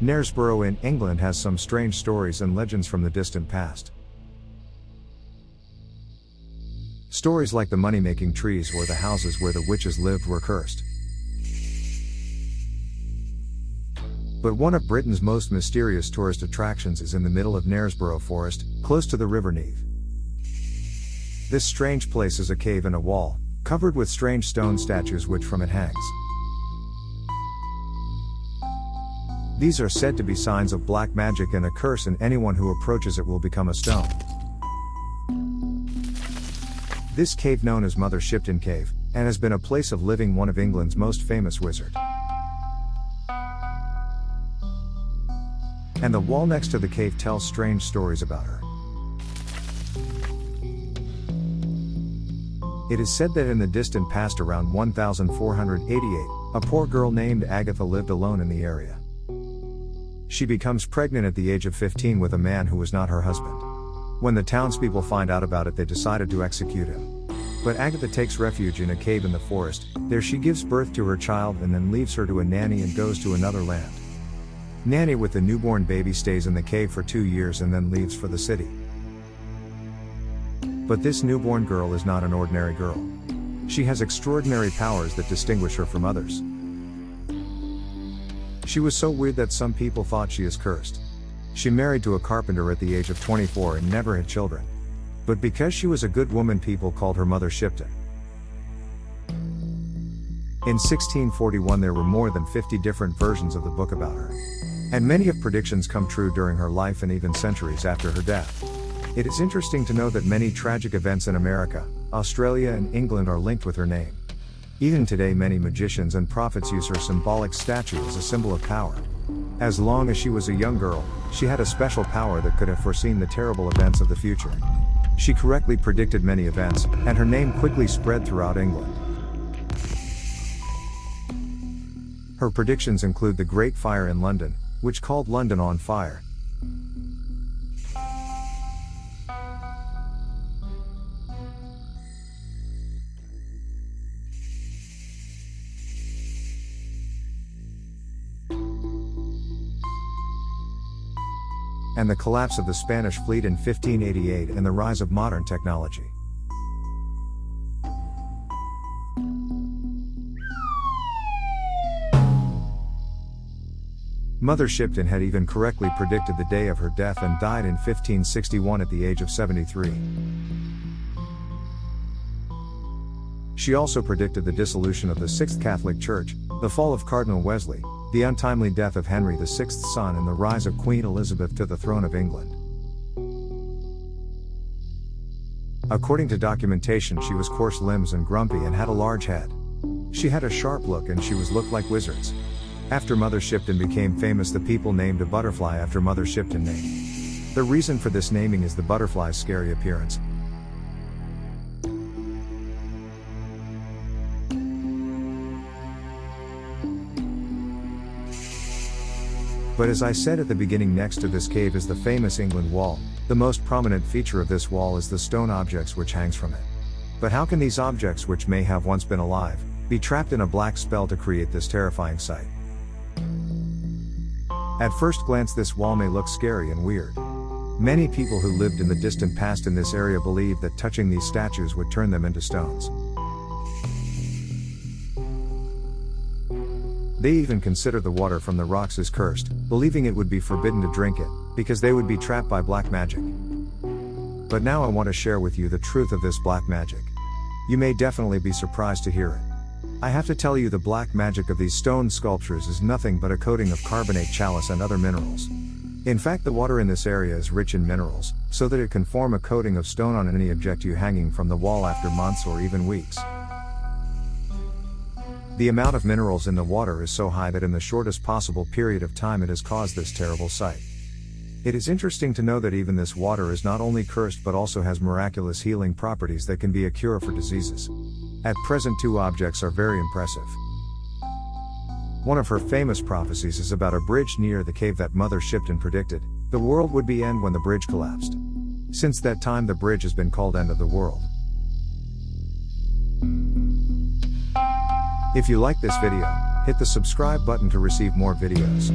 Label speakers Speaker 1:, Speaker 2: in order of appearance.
Speaker 1: Knaresborough in England has some strange stories and legends from the distant past. Stories like the money making trees or the houses where the witches lived were cursed. But one of Britain's most mysterious tourist attractions is in the middle of Knaresborough Forest, close to the River Neve. This strange place is a cave in a wall, covered with strange stone statues which from it hangs. These are said to be signs of black magic and a curse and anyone who approaches it will become a stone. This cave known as Mother Shipton Cave, and has been a place of living one of England's most famous wizard. And the wall next to the cave tells strange stories about her. It is said that in the distant past around 1488, a poor girl named Agatha lived alone in the area. She becomes pregnant at the age of 15 with a man who was not her husband. When the townspeople find out about it, they decided to execute him. But Agatha takes refuge in a cave in the forest, there she gives birth to her child and then leaves her to a nanny and goes to another land. Nanny with the newborn baby stays in the cave for two years and then leaves for the city. But this newborn girl is not an ordinary girl. She has extraordinary powers that distinguish her from others. She was so weird that some people thought she is cursed. She married to a carpenter at the age of 24 and never had children. But because she was a good woman, people called her Mother Shipton. In 1641, there were more than 50 different versions of the book about her. And many of predictions come true during her life and even centuries after her death. It is interesting to know that many tragic events in America, Australia, and England are linked with her name. Even today, many magicians and prophets use her symbolic statue as a symbol of power. As long as she was a young girl, she had a special power that could have foreseen the terrible events of the future. She correctly predicted many events, and her name quickly spread throughout England. Her predictions include the Great Fire in London, which called London on fire, and the collapse of the Spanish fleet in 1588 and the rise of modern technology. Mother Shipton had even correctly predicted the day of her death and died in 1561 at the age of 73. She also predicted the dissolution of the Sixth Catholic Church, the fall of Cardinal Wolsey, the untimely death of Henry VI's son and the rise of Queen Elizabeth to the throne of England. According to documentation, she was coarse limbs and grumpy and had a large head. She had a sharp look and she was looked like wizards. After Mother Shipton became famous, the people named a butterfly after Mother Shipton name. The reason for this naming is the butterfly's scary appearance, But as I said at the beginning next to this cave is the famous England Wall, the most prominent feature of this wall is the stone objects which hangs from it. But how can these objects which may have once been alive, be trapped in a black spell to create this terrifying sight? At first glance this wall may look scary and weird. Many people who lived in the distant past in this area believed that touching these statues would turn them into stones. They even consider the water from the rocks as cursed, believing it would be forbidden to drink it, because they would be trapped by black magic. But now I want to share with you the truth of this black magic. You may definitely be surprised to hear it. I have to tell you the black magic of these stone sculptures is nothing but a coating of carbonate chalice and other minerals. In fact, the water in this area is rich in minerals, so that it can form a coating of stone on any object you hanging from the wall after months or even weeks. The amount of minerals in the water is so high that in the shortest possible period of time it has caused this terrible sight. It is interesting to know that even this water is not only cursed but also has miraculous healing properties that can be a cure for diseases. At present, two objects are very impressive. One of her famous prophecies is about a bridge near the cave that Mother Shipton predicted the world would be end when the bridge collapsed. Since that time, the bridge has been called End of the World. If you like this video, Hit the subscribe button to receive more videos.